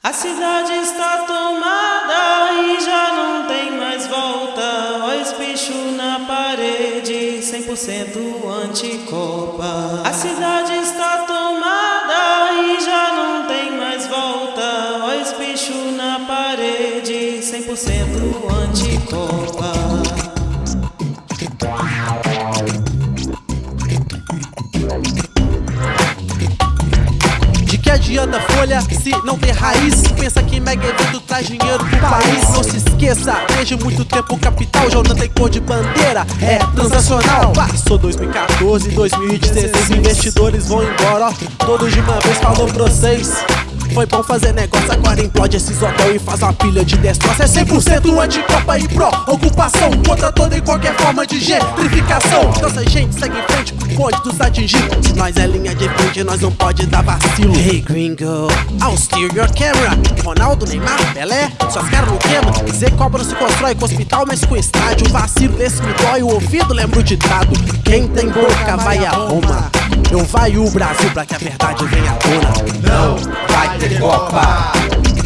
A cidade está tomada e já não tem mais volta. Olha bicho na parede, 100% anticopa. A cidade está tomada e já não tem mais volta. Olha bicho na parede, 100% anticopa. Se não tem raiz? Pensa que mega evento traz dinheiro pro país. Não se esqueça, desde muito tempo capital já não tem cor de bandeira É transacional. Passou 2014, 2016 Investidores vão embora, Todos de uma vez falou pra vocês foi bom fazer negócio, agora implode esses hotel e faz uma pilha de destroço É 100% anti-copa e pró-ocupação Contra toda e qualquer forma de gentrificação. Nossa gente segue em frente pro bonde dos atingidos. Nós é linha de frente, nós não pode dar vacilo. Hey gringo, I'll steer your camera. Ronaldo, Neymar, Pelé, suas caras não queimam Zé Cobra se constrói com hospital, mas com estádio Vacilo. Desse me dói o ouvido, lembro o ditado Quem tem boca vai a Roma não vai o Brasil pra que a verdade venha à tona. Não vai ter Copa.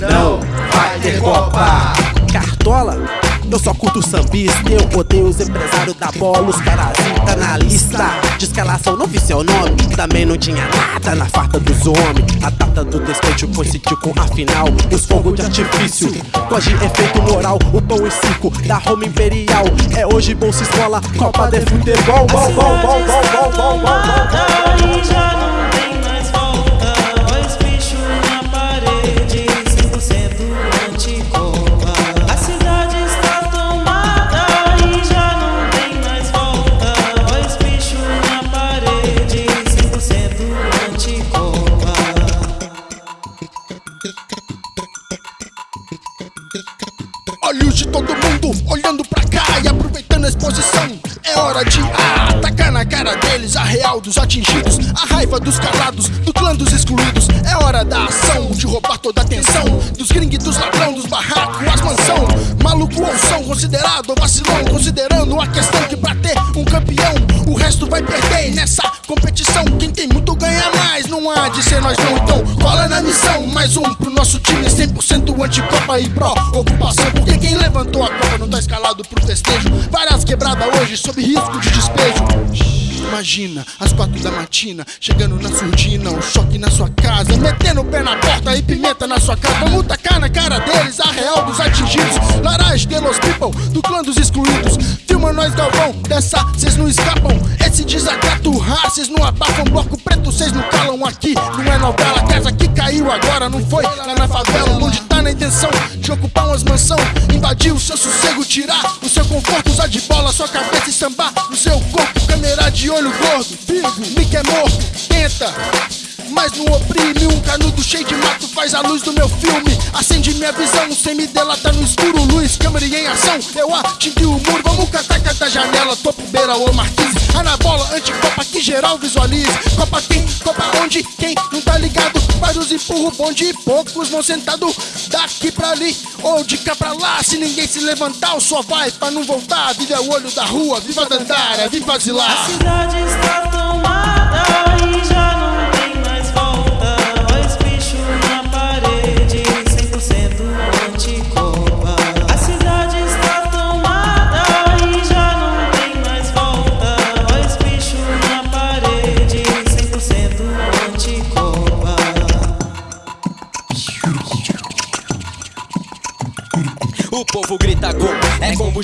Não vai ter Copa. Cartola? Eu só curto o sambista, eu odeio os empresários da bola, os caras na lista De escalação não vi seu nome, também não tinha nada na farta dos homens A data do despeito coincidiu com a final, os fogos de artifício Gosto efeito moral, o pão e circo da Roma Imperial É hoje bolsa escola, Copa de Futebol, bom, bom, bom, bom Olhos de todo mundo olhando pra cá e aproveitando a exposição. É hora de atacar na cara deles a real dos atingidos, a raiva dos calados, do clã dos excluídos. É hora da ação, de roubar toda a atenção dos gringos, dos ladrão, dos barracos, as mansão. Maluco ou são considerado vacilão, considerando a questão que pra ter um campeão, o resto vai perder nessa competição. Há de ser nós não. Então, cola na missão, mais um pro nosso time 100% anti-copa e pró-ocupação. Porque quem levantou a copa não tá escalado pro festejo. Várias quebradas hoje sob risco de despejo. Imagina, às quatro da matina, chegando na surdina, um choque na sua casa, metendo o pé na porta e pimenta na sua cara. Vamos tacar na cara deles a real dos atingidos. Larage de los people, do clã dos excluídos. Filma nós, Galvão, dessa cês não escapam. Esse desacato, raças não abafam. Bloco preto, cês não calam aqui. Não é novela, casa que caiu agora, não foi lá na favela. Onde tá na intenção de ocupar umas mansão, invadir o seu sossego, tirar o seu conforto, usar de bola sua cabeça e sambar no seu corpo. Câmera de olho gordo, vivo, me quer morto, tenta mas não oprime Um canudo cheio de mato faz a luz do meu filme. Acende minha visão, sem me delatar no escuro Luz, câmera em ação, eu atingi o muro Vamos catar cada janela, topo, beira ou marquise Anabola, anticopa, que geral visualize. Copa quem, copa onde, quem não tá ligado? Vários empurro, bonde e poucos vão sentado. Daqui pra ali, ou de cá pra lá. Se ninguém se levantar, só vai pra não voltar. Viva é o olho da rua, viva Dandara, viva Zilar. A cidade está tomada e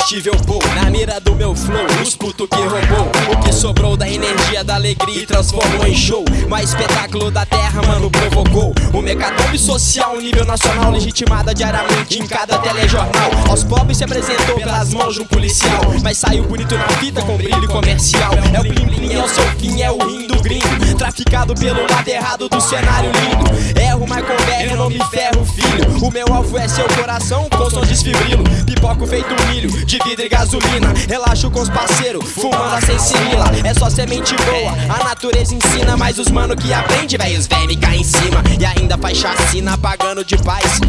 combustível Na mira do meu flow, os puto que roubou. O que sobrou da energia, da alegria e transformou em show. Mais espetáculo da terra, mano, provocou. O mecatombe social, nível nacional Legitimada diariamente em cada telejornal. Aos pobres se apresentou pelas mãos de um policial. Mas saiu bonito na fita com brilho comercial. É o blim blim, é o seu fim, é o rim do gringo. Traficado pelo lado errado do cenário lindo. Erro, mas eu não me ferro, filho. O meu alvo é seu coração, com som desfibrilo Pipoco feito milho, de vidro e gasolina. Relaxo com os parceiros, fumando a sensimila. É só semente boa, a natureza ensina. Mas os mano que aprende, véi, os véi me em cima. E ainda faz chacina, pagando de paz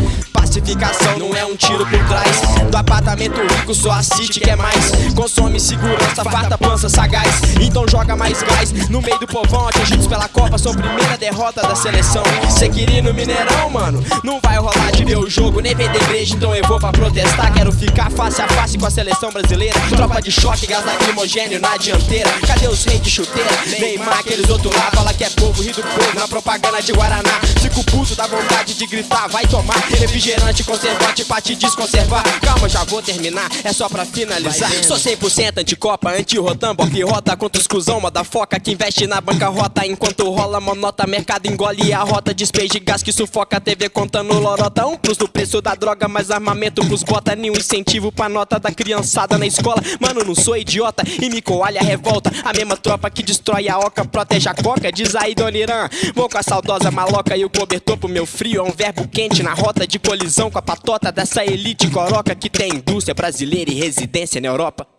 classificação não é um tiro por trás. Do apartamento rico só assiste quer mais. Consome segurança, farta pança sagaz. Então joga mais gás no meio do povão, atingidos pela Copa. São primeira derrota da seleção. Cê queria ir no Mineirão, mano? Não vai rolar de ver o jogo, nem vender igreja, então eu vou pra protestar. Quero ficar face a face com a seleção brasileira. Tropa de choque, gás lacrimogênio na dianteira. Cadê os reis de chuteira? Neymar, aqueles outros lá, fala que é povo, ri do povo na propaganda de Guaraná. Fico puto, dá vontade de gritar, vai tomar refrigerante, conservante pra te desconservar. Calma, já vou terminar, é só pra finalizar. Sou 100% anticopa, anti-rotan, bop rota contra os cuzão, moda foca que investe na bancarrota. Enquanto rola monota, mercado engole a rota. Despeje gás que sufoca, TV contando lorota. Um plus do preço da droga, mais armamento pros bota. Nenhum incentivo pra nota da criançada na escola. Mano, não sou idiota e me coalha a revolta. A mesma tropa que destrói a oca, protege a coca. Diz aí, Dona Irã. Vou com a saudosa maloca e o cobertor pro meu frio. É um verbo quente na rota de colisão com a patota dessa elite coroca que tem indústria brasileira e residência na Europa.